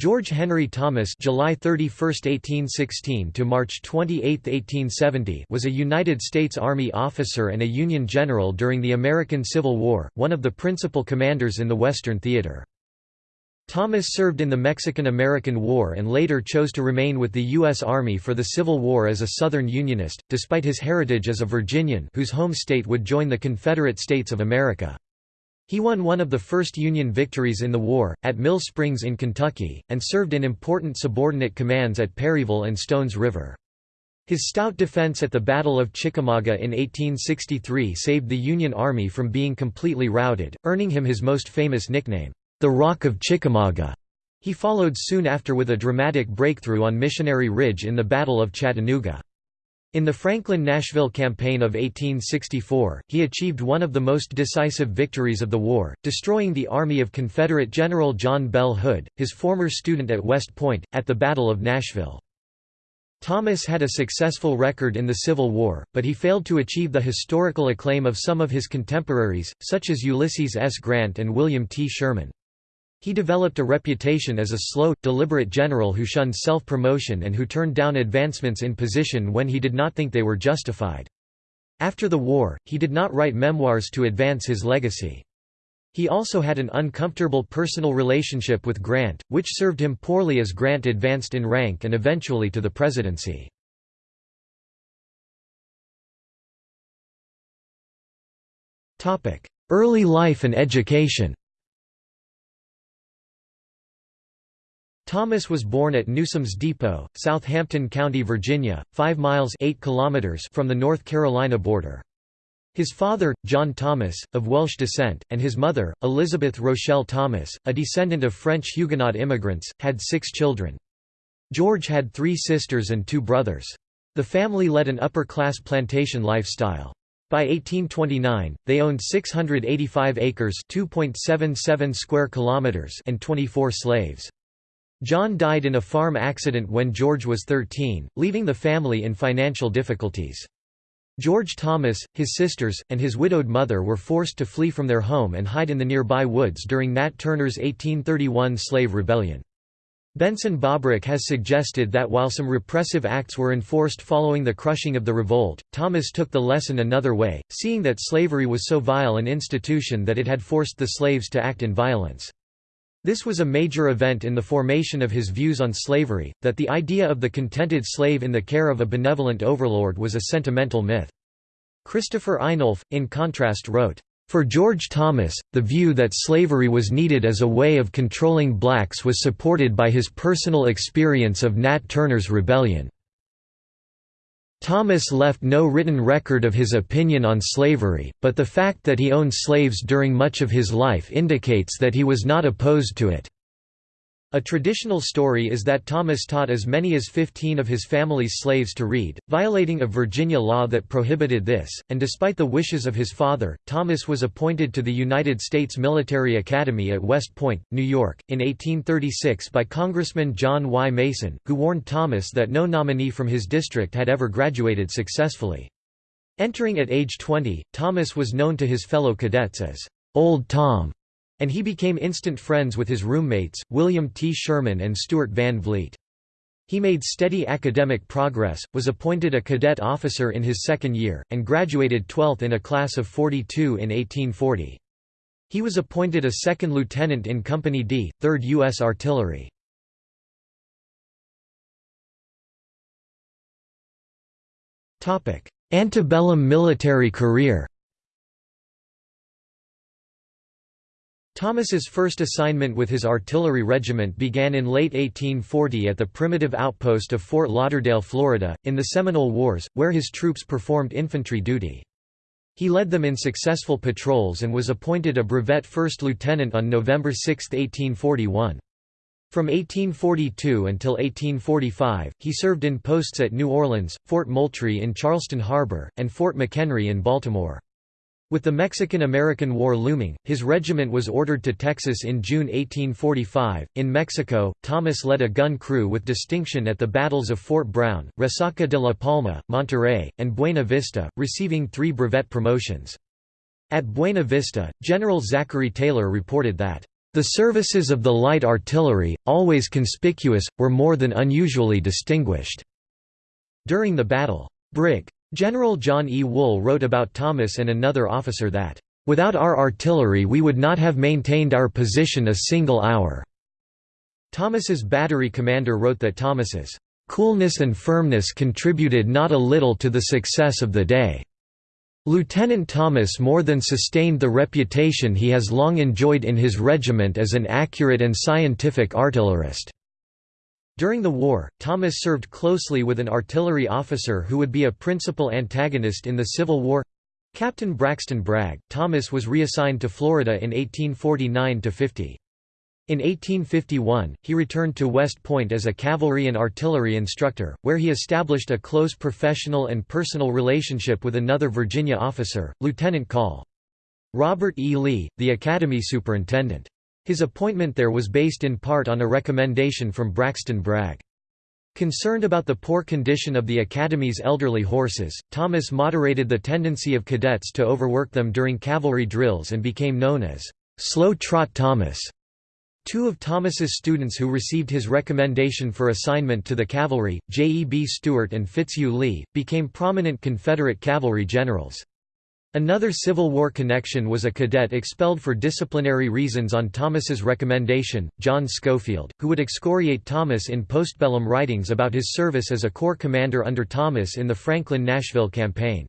George Henry Thomas July 31, 1816 to March 28, 1870 was a United States Army officer and a Union general during the American Civil War, one of the principal commanders in the Western Theater. Thomas served in the Mexican–American War and later chose to remain with the U.S. Army for the Civil War as a Southern Unionist, despite his heritage as a Virginian whose home state would join the Confederate States of America. He won one of the first Union victories in the war, at Mill Springs in Kentucky, and served in important subordinate commands at Perryville and Stones River. His stout defense at the Battle of Chickamauga in 1863 saved the Union Army from being completely routed, earning him his most famous nickname, the Rock of Chickamauga. He followed soon after with a dramatic breakthrough on Missionary Ridge in the Battle of Chattanooga. In the Franklin–Nashville campaign of 1864, he achieved one of the most decisive victories of the war, destroying the army of Confederate General John Bell Hood, his former student at West Point, at the Battle of Nashville. Thomas had a successful record in the Civil War, but he failed to achieve the historical acclaim of some of his contemporaries, such as Ulysses S. Grant and William T. Sherman. He developed a reputation as a slow, deliberate general who shunned self-promotion and who turned down advancements in position when he did not think they were justified. After the war, he did not write memoirs to advance his legacy. He also had an uncomfortable personal relationship with Grant, which served him poorly as Grant advanced in rank and eventually to the presidency. Early life and education Thomas was born at Newsoms Depot, Southampton County, Virginia, 5 miles 8 kilometers from the North Carolina border. His father, John Thomas, of Welsh descent, and his mother, Elizabeth Rochelle Thomas, a descendant of French Huguenot immigrants, had six children. George had three sisters and two brothers. The family led an upper-class plantation lifestyle. By 1829, they owned 685 acres (2.77 square kilometers) and 24 slaves. John died in a farm accident when George was 13, leaving the family in financial difficulties. George Thomas, his sisters, and his widowed mother were forced to flee from their home and hide in the nearby woods during Nat Turner's 1831 slave rebellion. Benson Bobrick has suggested that while some repressive acts were enforced following the crushing of the revolt, Thomas took the lesson another way, seeing that slavery was so vile an institution that it had forced the slaves to act in violence. This was a major event in the formation of his views on slavery, that the idea of the contented slave in the care of a benevolent overlord was a sentimental myth. Christopher Einolf, in contrast wrote, "...for George Thomas, the view that slavery was needed as a way of controlling blacks was supported by his personal experience of Nat Turner's rebellion." Thomas left no written record of his opinion on slavery, but the fact that he owned slaves during much of his life indicates that he was not opposed to it. A traditional story is that Thomas taught as many as 15 of his family's slaves to read, violating a Virginia law that prohibited this, and despite the wishes of his father, Thomas was appointed to the United States Military Academy at West Point, New York, in 1836 by Congressman John Y. Mason, who warned Thomas that no nominee from his district had ever graduated successfully. Entering at age 20, Thomas was known to his fellow cadets as, "'Old Tom' and he became instant friends with his roommates, William T. Sherman and Stuart Van Vliet. He made steady academic progress, was appointed a cadet officer in his second year, and graduated 12th in a class of 42 in 1840. He was appointed a second lieutenant in Company D, 3rd U.S. Artillery. Antebellum military career Thomas's first assignment with his artillery regiment began in late 1840 at the primitive outpost of Fort Lauderdale, Florida, in the Seminole Wars, where his troops performed infantry duty. He led them in successful patrols and was appointed a brevet first lieutenant on November 6, 1841. From 1842 until 1845, he served in posts at New Orleans, Fort Moultrie in Charleston Harbor, and Fort McHenry in Baltimore. With the Mexican–American War looming, his regiment was ordered to Texas in June 1845. In Mexico, Thomas led a gun crew with distinction at the battles of Fort Brown, Resaca de la Palma, Monterrey, and Buena Vista, receiving three brevet promotions. At Buena Vista, General Zachary Taylor reported that, The services of the light artillery, always conspicuous, were more than unusually distinguished." During the battle, Brig. General John E. Wool wrote about Thomas and another officer that, "...without our artillery we would not have maintained our position a single hour." Thomas's battery commander wrote that Thomas's "...coolness and firmness contributed not a little to the success of the day." Lieutenant Thomas more than sustained the reputation he has long enjoyed in his regiment as an accurate and scientific artillerist. During the war, Thomas served closely with an artillery officer who would be a principal antagonist in the Civil War Captain Braxton Bragg. Thomas was reassigned to Florida in 1849 50. In 1851, he returned to West Point as a cavalry and artillery instructor, where he established a close professional and personal relationship with another Virginia officer, Lieutenant Col. Robert E. Lee, the Academy superintendent. His appointment there was based in part on a recommendation from Braxton Bragg. Concerned about the poor condition of the Academy's elderly horses, Thomas moderated the tendency of cadets to overwork them during cavalry drills and became known as Slow Trot Thomas. Two of Thomas's students who received his recommendation for assignment to the cavalry, J. E. B. Stuart and Fitzhugh Lee, became prominent Confederate cavalry generals. Another Civil War connection was a cadet expelled for disciplinary reasons on Thomas's recommendation, John Schofield, who would excoriate Thomas in postbellum writings about his service as a corps commander under Thomas in the Franklin-Nashville campaign.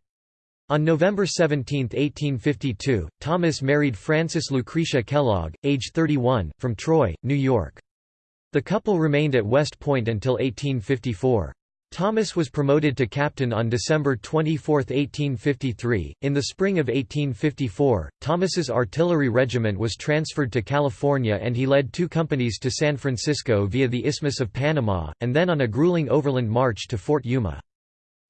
On November 17, 1852, Thomas married Frances Lucretia Kellogg, age 31, from Troy, New York. The couple remained at West Point until 1854. Thomas was promoted to captain on December 24, 1853. In the spring of 1854, Thomas's artillery regiment was transferred to California and he led two companies to San Francisco via the Isthmus of Panama, and then on a grueling overland march to Fort Yuma.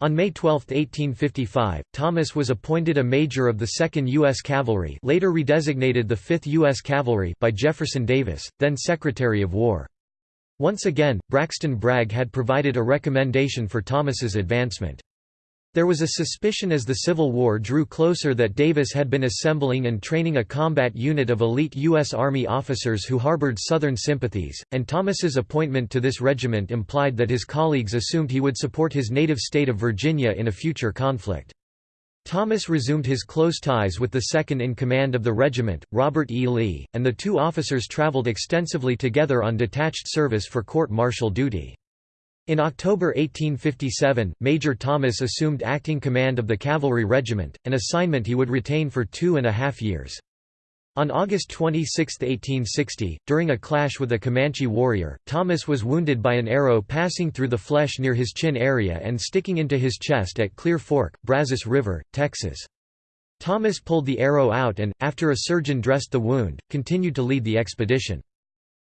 On May 12, 1855, Thomas was appointed a major of the 2nd U.S. Cavalry later redesignated the 5th U.S. Cavalry by Jefferson Davis, then Secretary of War. Once again, Braxton Bragg had provided a recommendation for Thomas's advancement. There was a suspicion as the Civil War drew closer that Davis had been assembling and training a combat unit of elite U.S. Army officers who harbored Southern sympathies, and Thomas's appointment to this regiment implied that his colleagues assumed he would support his native state of Virginia in a future conflict. Thomas resumed his close ties with the second-in-command of the regiment, Robert E. Lee, and the two officers traveled extensively together on detached service for court-martial duty. In October 1857, Major Thomas assumed acting command of the cavalry regiment, an assignment he would retain for two and a half years. On August 26, 1860, during a clash with a Comanche warrior, Thomas was wounded by an arrow passing through the flesh near his chin area and sticking into his chest at Clear Fork, Brazos River, Texas. Thomas pulled the arrow out and, after a surgeon dressed the wound, continued to lead the expedition.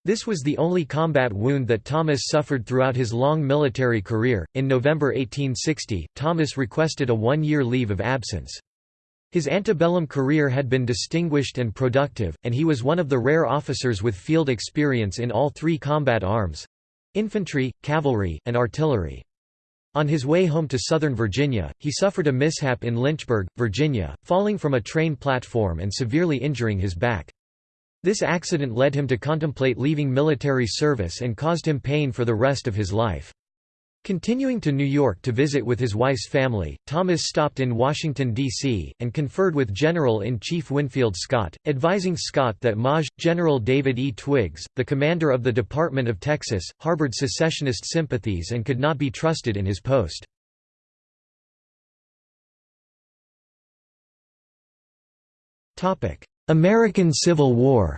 This was the only combat wound that Thomas suffered throughout his long military career. In November 1860, Thomas requested a one year leave of absence. His antebellum career had been distinguished and productive, and he was one of the rare officers with field experience in all three combat arms infantry, cavalry, and artillery. On his way home to Southern Virginia, he suffered a mishap in Lynchburg, Virginia, falling from a train platform and severely injuring his back. This accident led him to contemplate leaving military service and caused him pain for the rest of his life. Continuing to New York to visit with his wife's family, Thomas stopped in Washington, D.C., and conferred with General-in-Chief Winfield Scott, advising Scott that Maj. General David E. Twiggs, the commander of the Department of Texas, harbored secessionist sympathies and could not be trusted in his post. American Civil War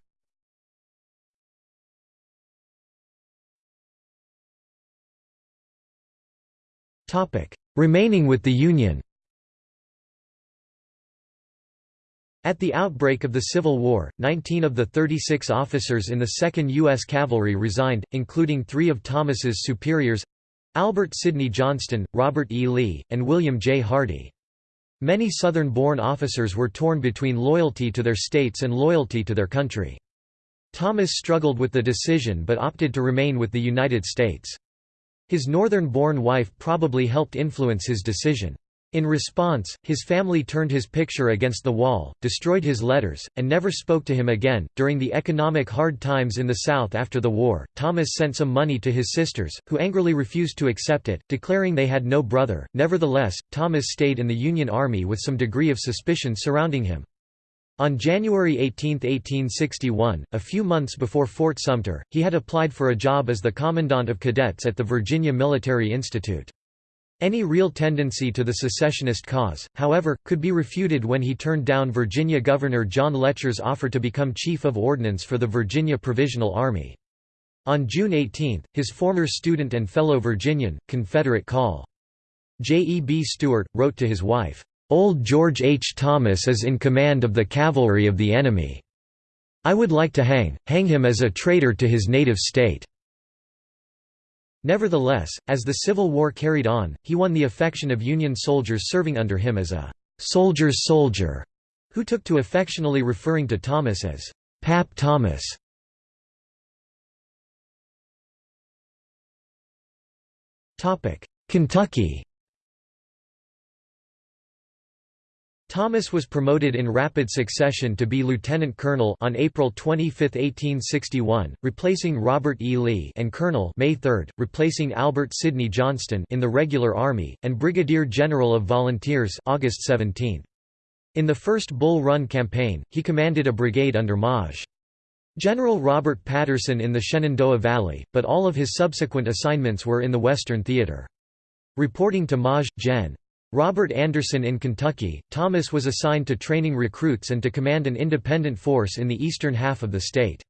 Remaining with the Union At the outbreak of the Civil War, 19 of the 36 officers in the 2nd U.S. Cavalry resigned, including three of Thomas's superiors—Albert Sidney Johnston, Robert E. Lee, and William J. Hardee. Many Southern-born officers were torn between loyalty to their states and loyalty to their country. Thomas struggled with the decision but opted to remain with the United States. His northern-born wife probably helped influence his decision. In response, his family turned his picture against the wall, destroyed his letters, and never spoke to him again. During the economic hard times in the South after the war, Thomas sent some money to his sisters, who angrily refused to accept it, declaring they had no brother. Nevertheless, Thomas stayed in the Union Army with some degree of suspicion surrounding him. On January 18, 1861, a few months before Fort Sumter, he had applied for a job as the commandant of cadets at the Virginia Military Institute. Any real tendency to the secessionist cause, however, could be refuted when he turned down Virginia Governor John Letcher's offer to become Chief of Ordnance for the Virginia Provisional Army. On June 18, his former student and fellow Virginian, Confederate Col. J. E. B. Stuart, wrote to his wife, "'Old George H. Thomas is in command of the cavalry of the enemy. I would like to hang, hang him as a traitor to his native state.' Nevertheless, as the Civil War carried on, he won the affection of Union soldiers serving under him as a «soldier's soldier», who took to affectionately referring to Thomas as «Pap Thomas». Kentucky Thomas was promoted in rapid succession to be lieutenant colonel on April 25, 1861, replacing Robert E. Lee and colonel May 3, replacing Albert Sidney Johnston in the regular army, and brigadier general of volunteers August 17. In the first Bull Run campaign, he commanded a brigade under Maj. General Robert Patterson in the Shenandoah Valley, but all of his subsequent assignments were in the Western Theater. Reporting to Maj. Gen. Robert Anderson in Kentucky, Thomas was assigned to training recruits and to command an independent force in the eastern half of the state.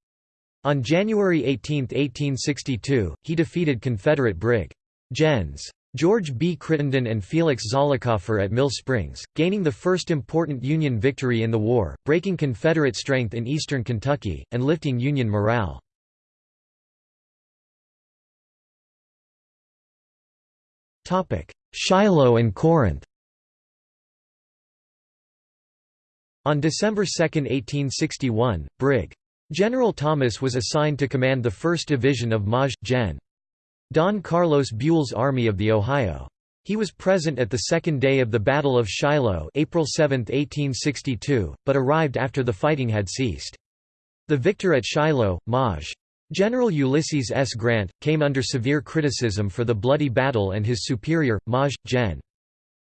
On January 18, 1862, he defeated Confederate Brig. Gens. George B. Crittenden and Felix Zollicoffer at Mill Springs, gaining the first important Union victory in the war, breaking Confederate strength in eastern Kentucky, and lifting Union morale. Shiloh and Corinth On December 2, 1861, Brig. General Thomas was assigned to command the 1st Division of Maj. Gen. Don Carlos Buell's Army of the Ohio. He was present at the second day of the Battle of Shiloh April 7, 1862, but arrived after the fighting had ceased. The victor at Shiloh, Maj. General Ulysses S. Grant, came under severe criticism for the bloody battle and his superior, Maj. Gen.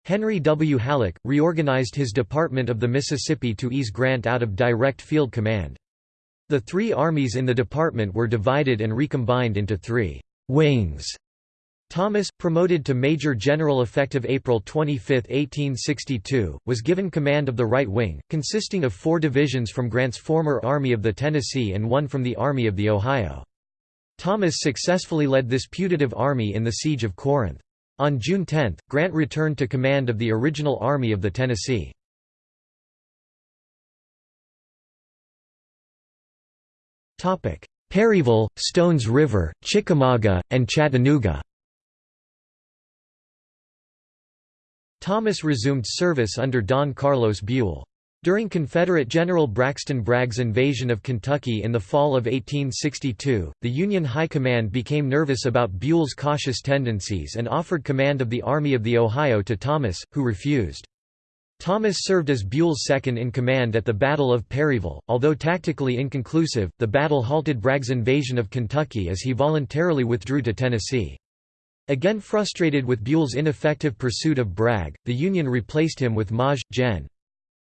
Henry W. Halleck, reorganized his Department of the Mississippi to ease Grant out of direct field command. The three armies in the department were divided and recombined into three «wings» Thomas, promoted to Major General effective April 25, 1862, was given command of the right wing, consisting of four divisions from Grant's former Army of the Tennessee and one from the Army of the Ohio. Thomas successfully led this putative army in the Siege of Corinth. On June 10, Grant returned to command of the original Army of the Tennessee. Perryville, Stones River, Chickamauga, and Chattanooga Thomas resumed service under Don Carlos Buell. During Confederate General Braxton Bragg's invasion of Kentucky in the fall of 1862, the Union High Command became nervous about Buell's cautious tendencies and offered command of the Army of the Ohio to Thomas, who refused. Thomas served as Buell's second-in-command at the Battle of Perryville. Although tactically inconclusive, the battle halted Bragg's invasion of Kentucky as he voluntarily withdrew to Tennessee. Again frustrated with Buell's ineffective pursuit of Bragg, the Union replaced him with Maj. Gen.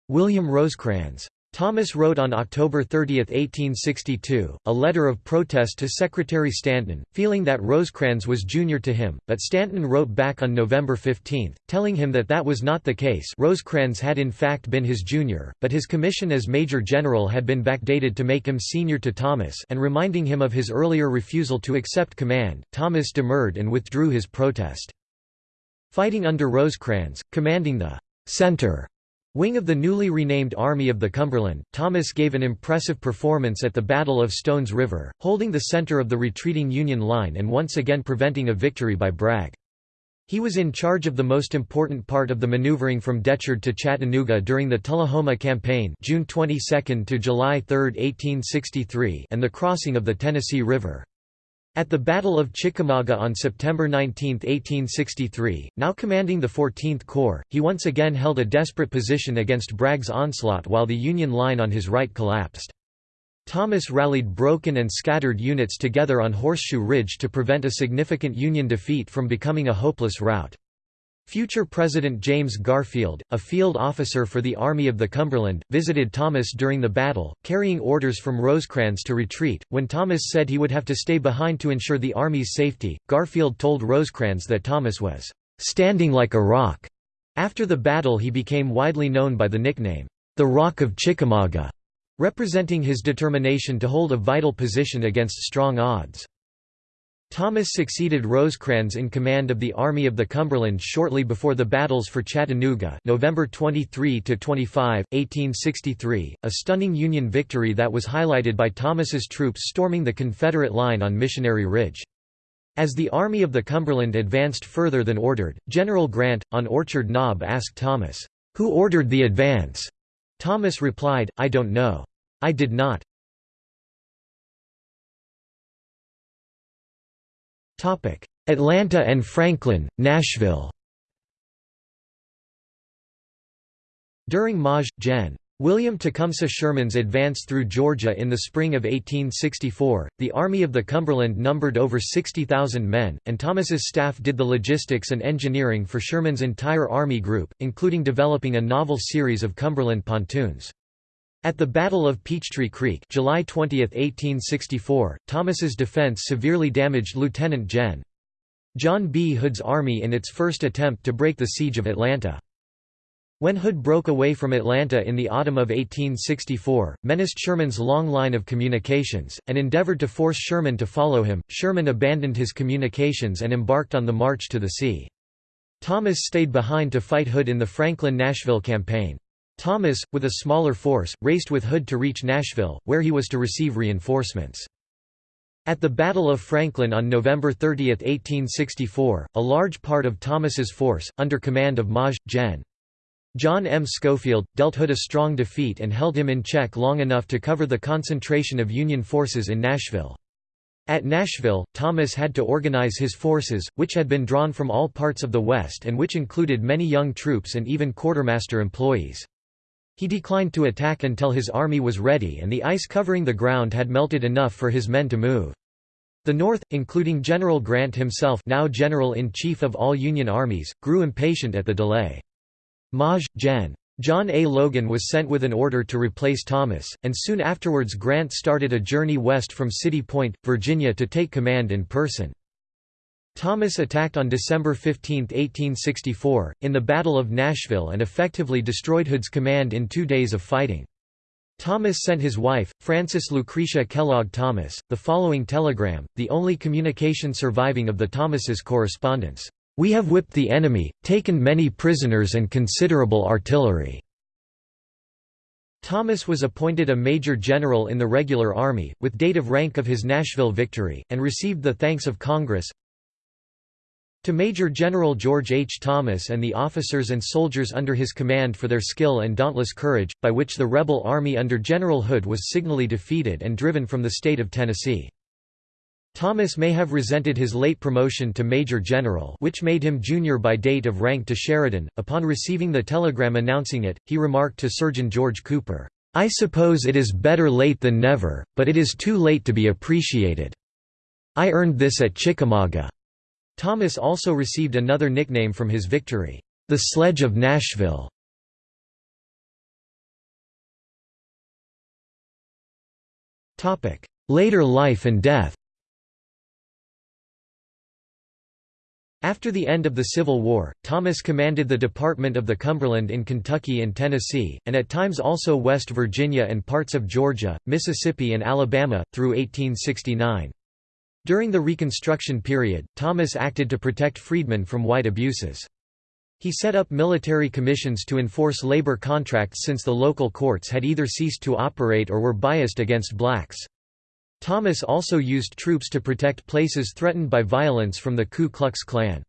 William Rosecrans. Thomas wrote on October 30, 1862, a letter of protest to Secretary Stanton, feeling that Rosecrans was junior to him, but Stanton wrote back on November 15, telling him that that was not the case Rosecrans had in fact been his junior, but his commission as Major General had been backdated to make him senior to Thomas and reminding him of his earlier refusal to accept command, Thomas demurred and withdrew his protest. Fighting under Rosecrans, commanding the «center» Wing of the newly renamed Army of the Cumberland, Thomas gave an impressive performance at the Battle of Stones River, holding the center of the retreating Union line and once again preventing a victory by Bragg. He was in charge of the most important part of the maneuvering from Decherd to Chattanooga during the Tullahoma Campaign June 22 to July 3, 1863 and the crossing of the Tennessee River. At the Battle of Chickamauga on September 19, 1863, now commanding the 14th Corps, he once again held a desperate position against Bragg's onslaught while the Union line on his right collapsed. Thomas rallied broken and scattered units together on Horseshoe Ridge to prevent a significant Union defeat from becoming a hopeless rout. Future President James Garfield, a field officer for the Army of the Cumberland, visited Thomas during the battle, carrying orders from Rosecrans to retreat. When Thomas said he would have to stay behind to ensure the Army's safety, Garfield told Rosecrans that Thomas was standing like a rock. After the battle, he became widely known by the nickname, the Rock of Chickamauga, representing his determination to hold a vital position against strong odds. Thomas succeeded Rosecrans in command of the Army of the Cumberland shortly before the battles for Chattanooga November 23–25, 1863, a stunning Union victory that was highlighted by Thomas's troops storming the Confederate line on Missionary Ridge. As the Army of the Cumberland advanced further than ordered, General Grant, on Orchard Knob asked Thomas, "'Who ordered the advance?' Thomas replied, I don't know. I did not. Atlanta and Franklin, Nashville During Maj. Gen. William Tecumseh Sherman's advance through Georgia in the spring of 1864, the Army of the Cumberland numbered over 60,000 men, and Thomas's staff did the logistics and engineering for Sherman's entire army group, including developing a novel series of Cumberland pontoons. At the Battle of Peachtree Creek July 20, 1864, Thomas's defense severely damaged Lieutenant Gen. John B. Hood's army in its first attempt to break the siege of Atlanta. When Hood broke away from Atlanta in the autumn of 1864, menaced Sherman's long line of communications, and endeavored to force Sherman to follow him, Sherman abandoned his communications and embarked on the march to the sea. Thomas stayed behind to fight Hood in the Franklin-Nashville campaign. Thomas, with a smaller force, raced with Hood to reach Nashville, where he was to receive reinforcements. At the Battle of Franklin on November 30, 1864, a large part of Thomas's force, under command of Maj. Gen. John M. Schofield, dealt Hood a strong defeat and held him in check long enough to cover the concentration of Union forces in Nashville. At Nashville, Thomas had to organize his forces, which had been drawn from all parts of the West and which included many young troops and even quartermaster employees. He declined to attack until his army was ready and the ice covering the ground had melted enough for his men to move. The North, including General Grant himself now General-in-Chief of all Union armies, grew impatient at the delay. Maj. Gen. John A. Logan was sent with an order to replace Thomas, and soon afterwards Grant started a journey west from City Point, Virginia to take command in person. Thomas attacked on December 15, 1864, in the Battle of Nashville and effectively destroyed Hood's command in two days of fighting. Thomas sent his wife, Frances Lucretia Kellogg Thomas, the following telegram, the only communication surviving of the Thomases' correspondence. "'We have whipped the enemy, taken many prisoners and considerable artillery." Thomas was appointed a major general in the regular army, with date of rank of his Nashville victory, and received the thanks of Congress, to Major General George H. Thomas and the officers and soldiers under his command for their skill and dauntless courage, by which the rebel army under General Hood was signally defeated and driven from the state of Tennessee. Thomas may have resented his late promotion to Major General which made him junior by date of rank to Sheridan. Upon receiving the telegram announcing it, he remarked to Surgeon George Cooper, "'I suppose it is better late than never, but it is too late to be appreciated. I earned this at Chickamauga. Thomas also received another nickname from his victory, the Sledge of Nashville. Later life and death After the end of the Civil War, Thomas commanded the Department of the Cumberland in Kentucky and Tennessee, and at times also West Virginia and parts of Georgia, Mississippi and Alabama, through 1869. During the Reconstruction period, Thomas acted to protect freedmen from white abuses. He set up military commissions to enforce labor contracts since the local courts had either ceased to operate or were biased against blacks. Thomas also used troops to protect places threatened by violence from the Ku Klux Klan.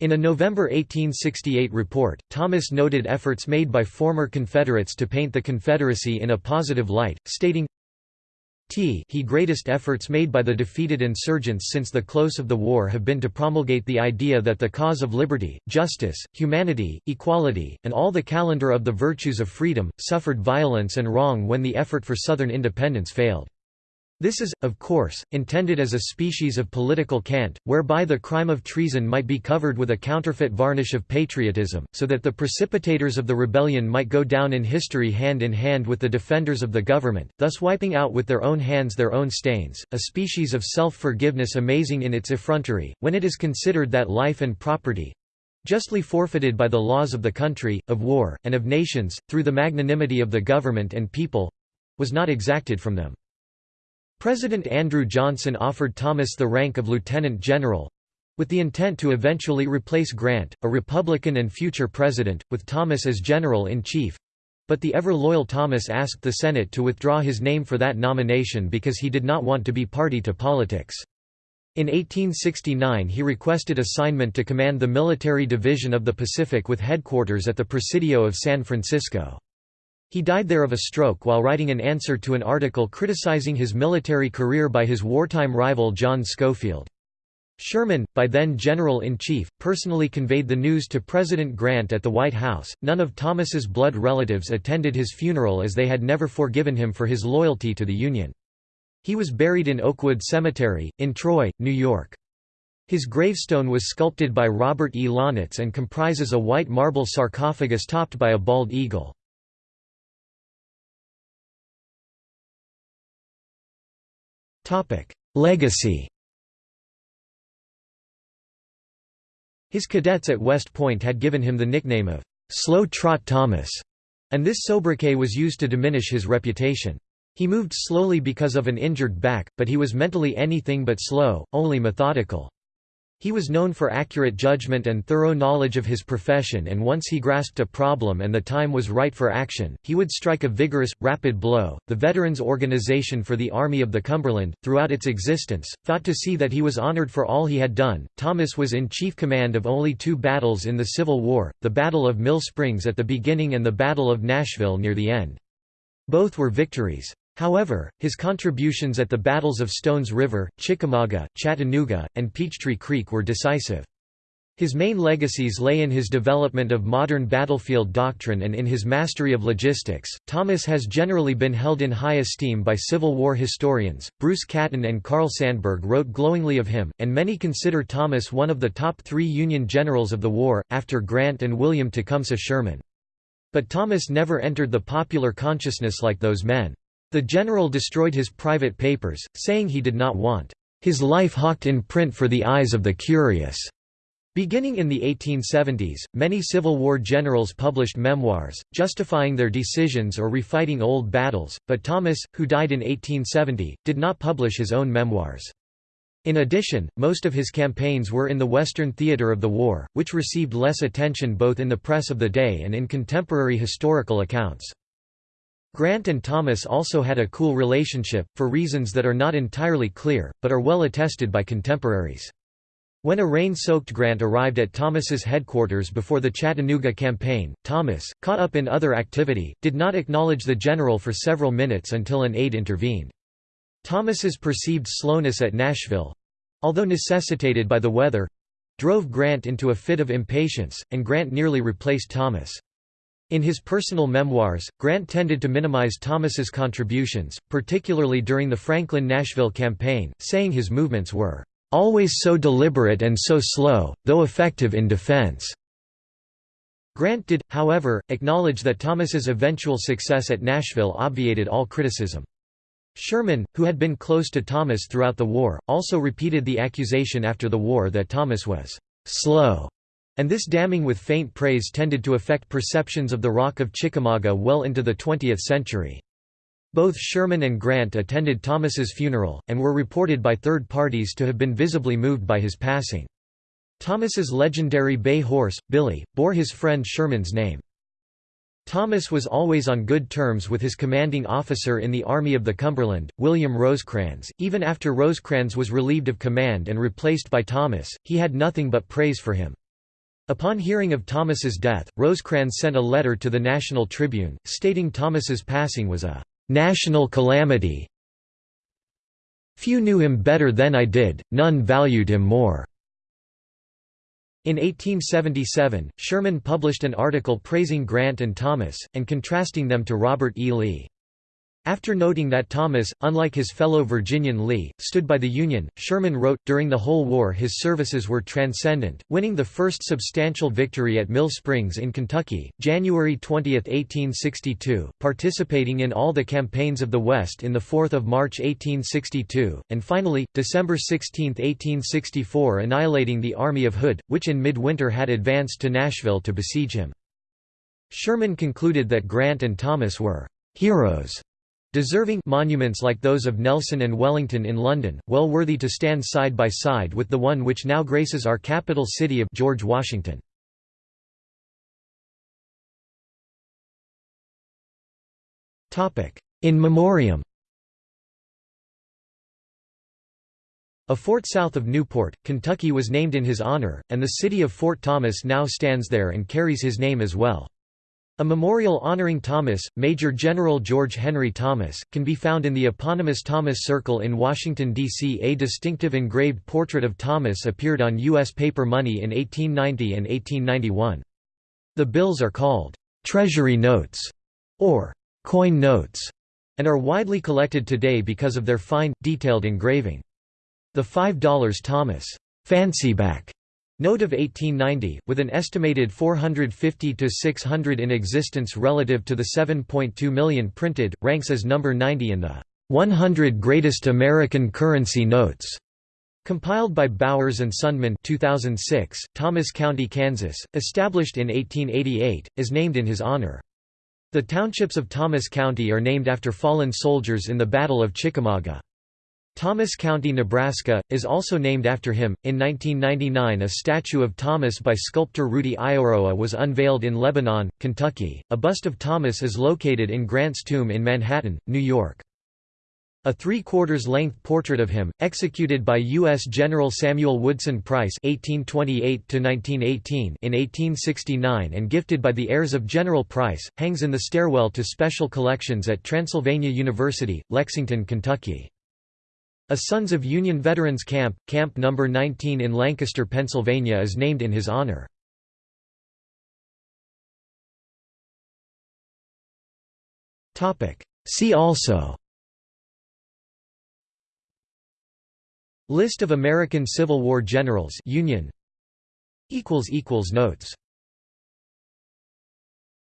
In a November 1868 report, Thomas noted efforts made by former Confederates to paint the Confederacy in a positive light, stating, T he greatest efforts made by the defeated insurgents since the close of the war have been to promulgate the idea that the cause of liberty, justice, humanity, equality, and all the calendar of the virtues of freedom, suffered violence and wrong when the effort for Southern independence failed. This is, of course, intended as a species of political cant, whereby the crime of treason might be covered with a counterfeit varnish of patriotism, so that the precipitators of the rebellion might go down in history hand in hand with the defenders of the government, thus wiping out with their own hands their own stains, a species of self-forgiveness amazing in its effrontery, when it is considered that life and property, justly forfeited by the laws of the country, of war, and of nations, through the magnanimity of the government and people was not exacted from them. President Andrew Johnson offered Thomas the rank of lieutenant general with the intent to eventually replace Grant, a Republican and future president, with Thomas as general-in-chief. But the ever-loyal Thomas asked the Senate to withdraw his name for that nomination because he did not want to be party to politics. In 1869 he requested assignment to command the Military Division of the Pacific with headquarters at the Presidio of San Francisco. He died there of a stroke while writing an answer to an article criticizing his military career by his wartime rival John Schofield. Sherman, by then General-in-Chief, personally conveyed the news to President Grant at the White House. None of Thomas's blood relatives attended his funeral as they had never forgiven him for his loyalty to the Union. He was buried in Oakwood Cemetery, in Troy, New York. His gravestone was sculpted by Robert E. Launitz and comprises a white marble sarcophagus topped by a bald eagle. Legacy His cadets at West Point had given him the nickname of Slow Trot Thomas, and this sobriquet was used to diminish his reputation. He moved slowly because of an injured back, but he was mentally anything but slow, only methodical. He was known for accurate judgment and thorough knowledge of his profession and once he grasped a problem and the time was right for action, he would strike a vigorous, rapid blow. The Veterans Organization for the Army of the Cumberland, throughout its existence, thought to see that he was honored for all he had done. Thomas was in chief command of only two battles in the Civil War, the Battle of Mill Springs at the beginning and the Battle of Nashville near the end. Both were victories. However, his contributions at the battles of Stones River, Chickamauga, Chattanooga, and Peachtree Creek were decisive. His main legacies lay in his development of modern battlefield doctrine and in his mastery of logistics. Thomas has generally been held in high esteem by Civil War historians. Bruce Catton and Carl Sandburg wrote glowingly of him, and many consider Thomas one of the top three Union generals of the war, after Grant and William Tecumseh Sherman. But Thomas never entered the popular consciousness like those men. The general destroyed his private papers, saying he did not want his life hawked in print for the eyes of the curious. Beginning in the 1870s, many Civil War generals published memoirs, justifying their decisions or refighting old battles, but Thomas, who died in 1870, did not publish his own memoirs. In addition, most of his campaigns were in the Western theater of the war, which received less attention both in the press of the day and in contemporary historical accounts. Grant and Thomas also had a cool relationship, for reasons that are not entirely clear, but are well attested by contemporaries. When a rain-soaked Grant arrived at Thomas's headquarters before the Chattanooga campaign, Thomas, caught up in other activity, did not acknowledge the general for several minutes until an aide intervened. Thomas's perceived slowness at Nashville—although necessitated by the weather—drove Grant into a fit of impatience, and Grant nearly replaced Thomas. In his personal memoirs, Grant tended to minimize Thomas's contributions, particularly during the Franklin-Nashville campaign, saying his movements were "...always so deliberate and so slow, though effective in defense." Grant did, however, acknowledge that Thomas's eventual success at Nashville obviated all criticism. Sherman, who had been close to Thomas throughout the war, also repeated the accusation after the war that Thomas was "...slow." And this damning with faint praise tended to affect perceptions of the Rock of Chickamauga well into the 20th century. Both Sherman and Grant attended Thomas's funeral, and were reported by third parties to have been visibly moved by his passing. Thomas's legendary bay horse, Billy, bore his friend Sherman's name. Thomas was always on good terms with his commanding officer in the Army of the Cumberland, William Rosecrans. Even after Rosecrans was relieved of command and replaced by Thomas, he had nothing but praise for him. Upon hearing of Thomas's death, Rosecrans sent a letter to the National Tribune, stating Thomas's passing was a «national calamity». "'Few knew him better than I did, none valued him more." In 1877, Sherman published an article praising Grant and Thomas, and contrasting them to Robert E. Lee. After noting that Thomas, unlike his fellow Virginian Lee, stood by the Union, Sherman wrote, during the whole war his services were transcendent, winning the first substantial victory at Mill Springs in Kentucky, January 20, 1862, participating in all the campaigns of the West in the 4th of March 1862, and finally, December 16, 1864 annihilating the army of Hood, which in midwinter had advanced to Nashville to besiege him. Sherman concluded that Grant and Thomas were «heroes» Deserving monuments like those of Nelson and Wellington in London, well worthy to stand side by side with the one which now graces our capital city of George Washington. In memoriam A fort south of Newport, Kentucky was named in his honor, and the city of Fort Thomas now stands there and carries his name as well. A memorial honoring Thomas, Major General George Henry Thomas, can be found in the eponymous Thomas Circle in Washington, D.C. A distinctive engraved portrait of Thomas appeared on U.S. paper money in 1890 and 1891. The bills are called «treasury notes» or «coin notes» and are widely collected today because of their fine, detailed engraving. The $5 Thomas «fancyback» Note of 1890, with an estimated 450 to 600 in existence relative to the 7.2 million printed, ranks as number 90 in the 100 Greatest American Currency Notes. Compiled by Bowers and Sundman 2006, Thomas County, Kansas, established in 1888, is named in his honor. The townships of Thomas County are named after fallen soldiers in the Battle of Chickamauga. Thomas County, Nebraska, is also named after him. In 1999, a statue of Thomas by sculptor Rudy Ayoroa was unveiled in Lebanon, Kentucky. A bust of Thomas is located in Grant's tomb in Manhattan, New York. A three-quarters length portrait of him, executed by U.S. General Samuel Woodson Price (1828–1918) in 1869 and gifted by the heirs of General Price, hangs in the stairwell to special collections at Transylvania University, Lexington, Kentucky. A Sons of Union Veterans Camp, Camp No. 19 in Lancaster, Pennsylvania is named in his honor. See also List of American Civil War generals Union Notes